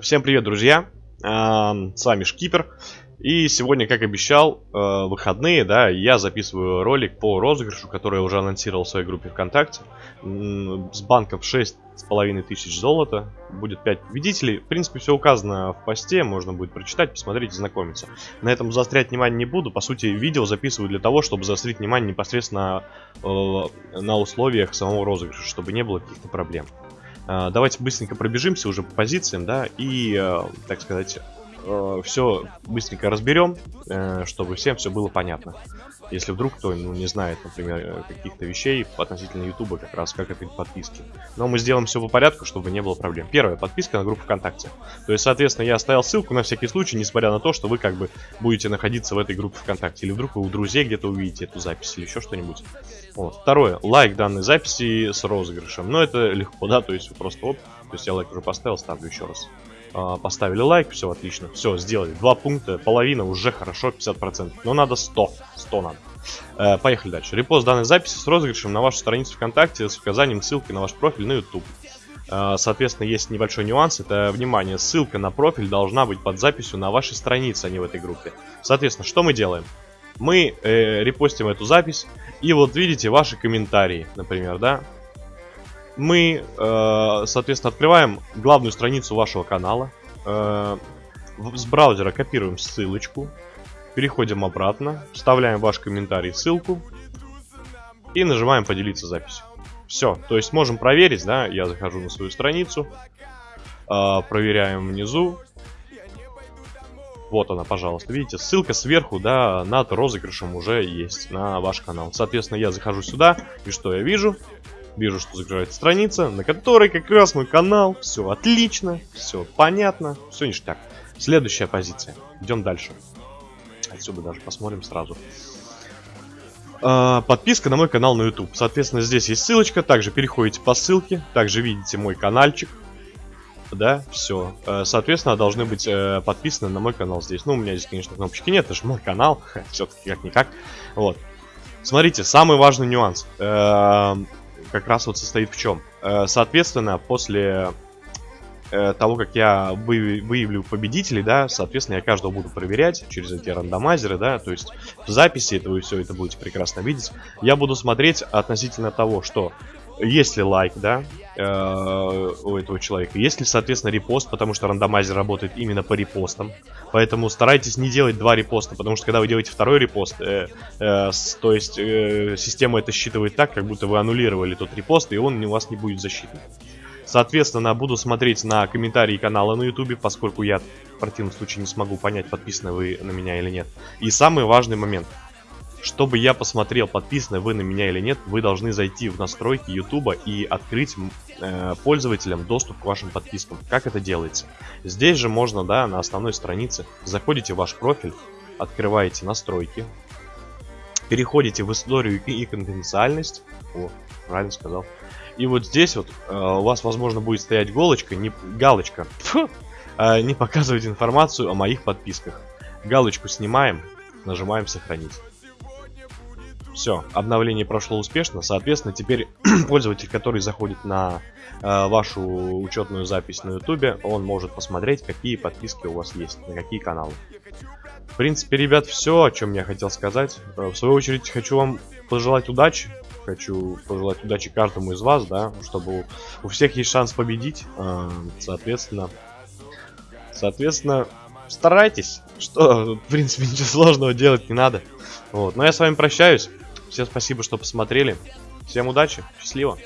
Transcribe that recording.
Всем привет, друзья! С вами Шкипер. И сегодня, как обещал, э, выходные, да, я записываю ролик по розыгрышу, который я уже анонсировал в своей группе ВКонтакте. С банков 6,5 тысяч золота, будет 5 победителей. В принципе, все указано в посте, можно будет прочитать, посмотреть и знакомиться. На этом заострять внимание не буду. По сути, видео записываю для того, чтобы заострить внимание непосредственно э, на условиях самого розыгрыша, чтобы не было каких-то проблем. Э, давайте быстренько пробежимся уже по позициям, да, и, так сказать, э, все быстренько разберем, э, чтобы всем все было понятно. Если вдруг кто ну, не знает, например, э, каких-то вещей относительно Ютуба, как раз как это подписки. Но мы сделаем все по порядку, чтобы не было проблем. Первая подписка на группу ВКонтакте. То есть, соответственно, я оставил ссылку на всякий случай, несмотря на то, что вы как бы будете находиться в этой группе ВКонтакте. Или вдруг вы у друзей где-то увидите эту запись или еще что-нибудь. Вот. Второе. Лайк данной записи с розыгрышем. Но это легко, да, то есть просто вот, то есть я лайк уже поставил, ставлю еще раз. А, поставили лайк, все отлично. Все, сделали. Два пункта, половина уже хорошо, 50%. Но надо 100. 100 надо. Э, поехали дальше. Репост данной записи с розыгрышем на вашу страницу ВКонтакте с указанием ссылки на ваш профиль на YouTube. Э, соответственно, есть небольшой нюанс. Это, внимание, ссылка на профиль должна быть под записью на вашей странице, а не в этой группе. Соответственно, что мы делаем? Мы э, репостим эту запись, и вот видите ваши комментарии, например, да? Мы, э, соответственно, открываем главную страницу вашего канала. Э, с браузера копируем ссылочку. Переходим обратно. Вставляем ваш комментарий, ссылку. И нажимаем поделиться записью. Все. То есть можем проверить, да. Я захожу на свою страницу. Э, проверяем внизу. Вот она, пожалуйста. Видите, ссылка сверху, да, над розыгрышем уже есть на ваш канал. Соответственно, я захожу сюда, и что я вижу? Вижу, что загружается страница, на которой как раз мой канал. Все отлично, все понятно, все ништяк. Следующая позиция. Идем дальше. Отсюда даже посмотрим сразу. А, подписка на мой канал на YouTube. Соответственно, здесь есть ссылочка. Также переходите по ссылке. Также видите мой каналчик. Да, все. А, соответственно, должны быть э, подписаны на мой канал здесь. Ну, у меня здесь, конечно, кнопочки нет, это же мой канал. Все-таки как-никак. Вот. Смотрите, самый важный нюанс. Как раз вот состоит в чем. Э, соответственно, после э, того, как я выявлю победителей, да, соответственно, я каждого буду проверять через эти рандомайзеры, да, то есть в записи это вы все это будете прекрасно видеть. Я буду смотреть относительно того, что есть ли лайк, да, э, у этого человека, есть ли, соответственно, репост, потому что рандомайзер работает именно по репостам. Поэтому старайтесь не делать два репоста, потому что когда вы делаете второй репост, э, э, с, то есть э, система это считывает так, как будто вы аннулировали тот репост, и он у вас не будет засчитан. Соответственно, буду смотреть на комментарии канала на ютубе, поскольку я в противном случае не смогу понять, подписаны вы на меня или нет. И самый важный момент – чтобы я посмотрел, подписаны вы на меня или нет, вы должны зайти в настройки YouTube и открыть э, пользователям доступ к вашим подпискам. Как это делается? Здесь же можно, да, на основной странице, заходите в ваш профиль, открываете настройки, переходите в историю и конфиденциальность. О, правильно сказал. И вот здесь вот э, у вас, возможно, будет стоять галочка, не, галочка, фу, э, не показывать информацию о моих подписках. Галочку снимаем, нажимаем сохранить. Все, обновление прошло успешно. Соответственно, теперь пользователь, который заходит на э, вашу учетную запись на YouTube, он может посмотреть, какие подписки у вас есть, на какие каналы. В принципе, ребят, все, о чем я хотел сказать. Э, в свою очередь, хочу вам пожелать удачи. Хочу пожелать удачи каждому из вас, да, чтобы у, всех есть шанс победить. Э, соответственно, соответственно, старайтесь. Что, в принципе, ничего сложного делать не надо. Вот, но я с вами прощаюсь. Всем спасибо, что посмотрели. Всем удачи, счастливо.